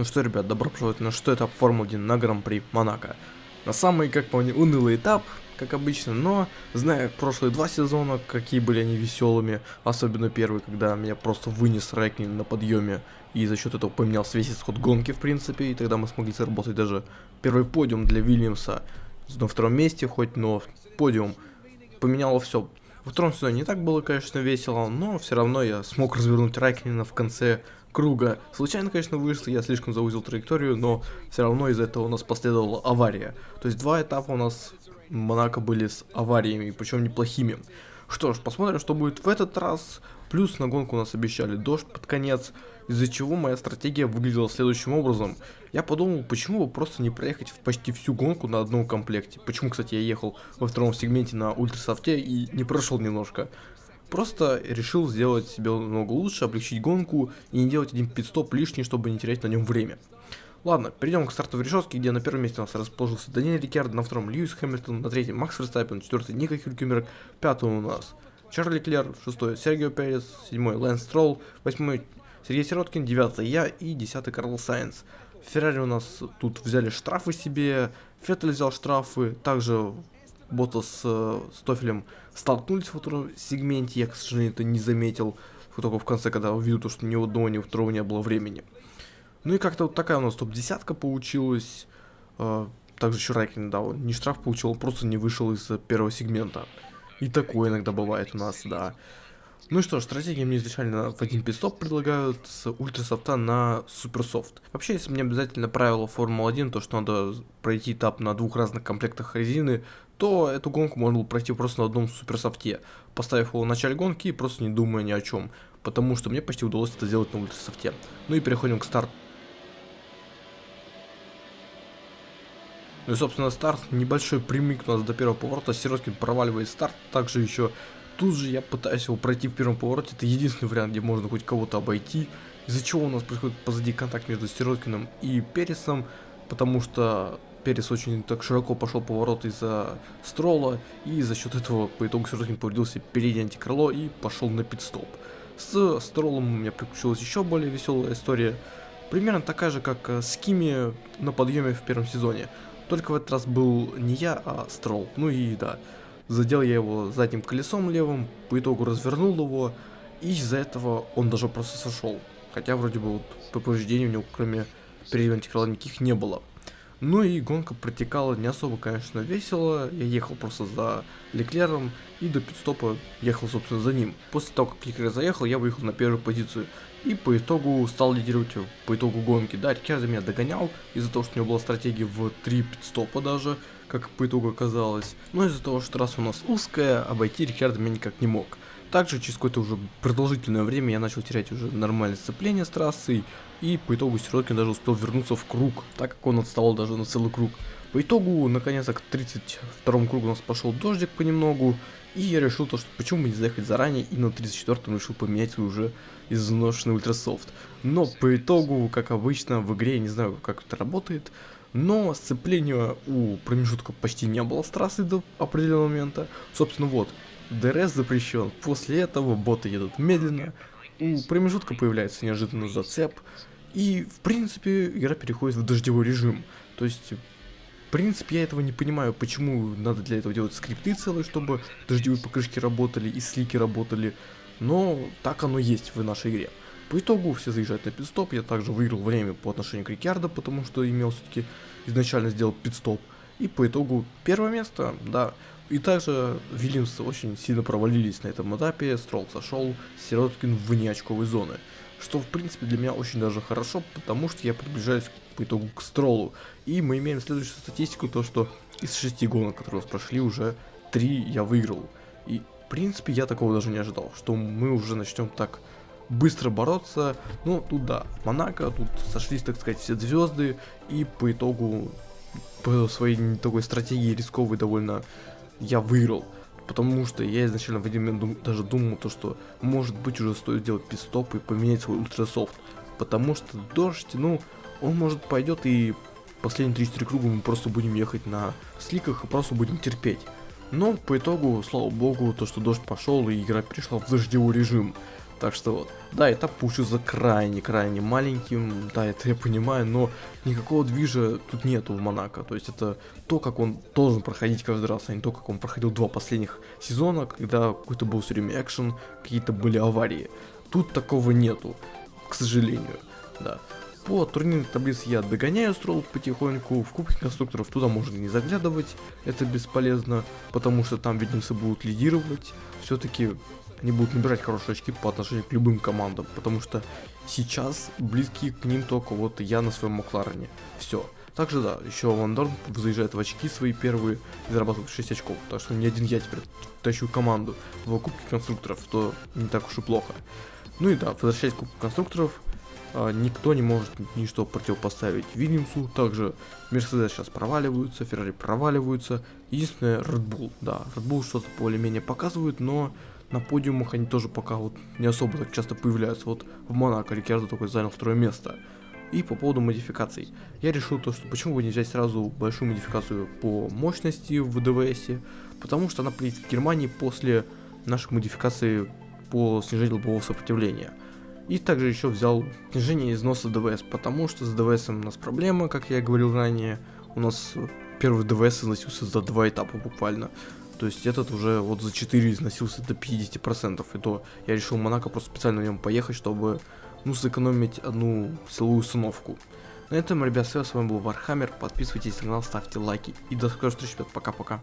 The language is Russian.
Ну что, ребят, добро пожаловать на что этап Формулы-1 на Гран-при Монако. На самый, как по мне, унылый этап, как обычно, но, зная прошлые два сезона, какие были они веселыми, особенно первый, когда меня просто вынес Райкнин на подъеме, и за счет этого поменялся весь исход гонки, в принципе, и тогда мы смогли заработать даже первый подиум для Вильямса на втором месте, хоть, но подиум поменяло все. Во втором сезоне не так было, конечно, весело, но все равно я смог развернуть Райкнина в конце круга. Случайно, конечно, вышел, я слишком заузил траекторию, но все равно из-за этого у нас последовала авария. То есть два этапа у нас Монако были с авариями, причем неплохими. Что ж, посмотрим, что будет в этот раз. Плюс на гонку у нас обещали дождь под конец, из-за чего моя стратегия выглядела следующим образом. Я подумал, почему бы просто не проехать почти всю гонку на одном комплекте. Почему, кстати, я ехал во втором сегменте на ультрасофте и не прошел немножко. Просто решил сделать себе намного лучше, облегчить гонку и не делать один пит-стоп лишний, чтобы не терять на нем время. Ладно, перейдем к стартовой решетке, где на первом месте у нас расположился Даниэль Рикардо, на втором Льюис Хэмилтон, на третьем Макс Верстаппен, на четвертый Нико Хюлькенберг, пятый у нас Чарльз Леклер, шестой Сергио Перес, седьмой Лэнс Стролл, восьмой Сергей Сироткин, девятый я и десятый Карлос Сайнс. Феррари у нас тут взяли штрафы себе, Феттель взял штрафы, также Ботас э, с Тофелем столкнулись в втором сегменте, я, к сожалению, это не заметил, только в конце, когда увидел то, что ни у одного, ни у второго не было времени. Ну и как-то вот такая у нас топ-десятка получилась. Э, также еще Райкин дал, не штраф получил, он просто не вышел из первого сегмента. И такое иногда бывает у нас, да. Ну и что ж, стратегии мне изначально в один пидстоп предлагают с ультрасофта на суперсофт. Вообще, если мне обязательно правило Формулы-1, то что надо пройти этап на двух разных комплектах резины, то эту гонку можно было пройти просто на одном суперсофте, поставив его в начале гонки и просто не думая ни о чем, потому что мне почти удалось это сделать на ультрасофте. Ну и переходим к старту. Ну и, собственно, старт небольшой прямик у нас до первого поворота. Сироткин проваливает старт. Также еще Тут же я пытаюсь его пройти в первом повороте, это единственный вариант, где можно хоть кого-то обойти. Из-за чего у нас происходит позади контакт между Сироткиным и Пересом, потому что Перес очень так широко пошел поворот из-за Строла, и за счет этого по итогу Сироткин повредился переднее антикрыло и пошел на пидстоп. С Стролом у меня приключилась еще более веселая история, примерно такая же, как с Кими на подъеме в первом сезоне. Только в этот раз был не я, а Строл. Ну и да, Задел я его задним колесом левым, по итогу развернул его, и из-за этого он даже просто сошел. Хотя вроде бы вот по повреждению у него кроме переднего антикрыла никаких не было. Ну и гонка протекала не особо, конечно, весело. Я ехал просто за Леклером и до пидстопа ехал, собственно, за ним. После того, как Леклер заехал, я выехал на первую позицию. И по итогу стал лидировать по итогу гонки. Да, Рикардо меня догонял из-за того, что у него была стратегия в 3 пидстопа даже как по итогу оказалось. Но из-за того, что трасса у нас узкая, обойти Рикардо меня никак не мог. Также через какое-то уже продолжительное время я начал терять уже нормальное сцепление с трассой, и по итогу Сироткин даже успел вернуться в круг, так как он отстал даже на целый круг. По итогу, наконец-то к 32 кругу у нас пошел дождик понемногу, и я решил то, что почему бы не заехать заранее, и на 34-м решил поменять свой уже изношенный ультрасофт. Но по итогу, как обычно, в игре, я не знаю, как это работает, но сцепления у промежутка почти не было с трассы до определенного момента. Собственно, вот, DRS запрещен. После этого боты едут медленно. У промежутка появляется неожиданно зацеп. И, в принципе, игра переходит в дождевой режим. То есть, в принципе, я этого не понимаю, почему надо для этого делать скрипты целые, чтобы дождевые покрышки работали и слики работали. Но так оно есть в нашей игре. По итогу все заезжают на пит-стоп, я также выиграл время по отношению к Рикардо, потому что имел все-таки изначально сделал пидстоп. И по итогу первое место, да. И также Вильямс очень сильно провалились на этом этапе, Строл сошел, Сироткин вне очковой зоны. Что в принципе для меня очень даже хорошо, потому что я приближаюсь по итогу к Стролу. И мы имеем следующую статистику, то что из шести гонок, которые у нас прошли, уже три я выиграл. И в принципе я такого даже не ожидал, что мы уже начнем так быстро бороться. Ну, тут да, Монако, тут сошлись, так сказать, все звезды, и по итогу, по своей такой стратегии рисковой довольно, я выиграл. Потому что я изначально в один момент дум, даже думал, то, что может быть уже стоит сделать пидстоп и поменять свой ультрасофт. Потому что дождь, ну, он может пойдет и последние 3-4 круга мы просто будем ехать на сликах и просто будем терпеть. Но по итогу, слава богу, то, что дождь пошел и игра перешла в дождевой режим. Так что вот, да, этап получился крайне-крайне маленьким, да, это я понимаю, но никакого движа тут нету в Монако. То есть это то, как он должен проходить каждый раз, а не то, как он проходил два последних сезона, когда какой-то был все время экшен, какие-то были аварии. Тут такого нету, к сожалению, да. По турнирной таблице я догоняю строл потихоньку, в кубке конструкторов туда можно не заглядывать, это бесполезно, потому что там видимцы будут лидировать, все-таки они будут набирать хорошие очки по отношению к любым командам, потому что сейчас близкие к ним только вот я на своем Макларене. Все. Также да, еще Ван Дорн заезжает в очки свои первые и зарабатывает 6 очков. Так что не один я теперь тащу команду в Кубке конструкторов, что не так уж и плохо. Ну и да, возвращаясь к Кубку конструкторов, никто не может ничто противопоставить Вильямсу. Также Мерседес сейчас проваливаются, Феррари проваливаются. Единственное, Red Bull, да, Red Bull что-то более-менее показывает, но на подиумах они тоже пока вот не особо так часто появляются. Вот в Монако Рикардо только занял второе место. И по поводу модификаций. Я решил то, что почему бы не взять сразу большую модификацию по мощности в ДВС, потому что она приедет в Германии после нашей модификации по снижению лобового сопротивления. И также еще взял снижение износа ДВС, потому что с ДВС у нас проблема, как я говорил ранее. У нас первый ДВС износился за два этапа буквально. То есть этот уже вот за 4 износился до 50%. И то я решил Монако просто специально на нем поехать, чтобы ну сэкономить одну силовую установку. На этом, ребят, все, с вами был Вархаммер. Подписывайтесь на канал, ставьте лайки. И до скорой встречи, ребят. Пока-пока.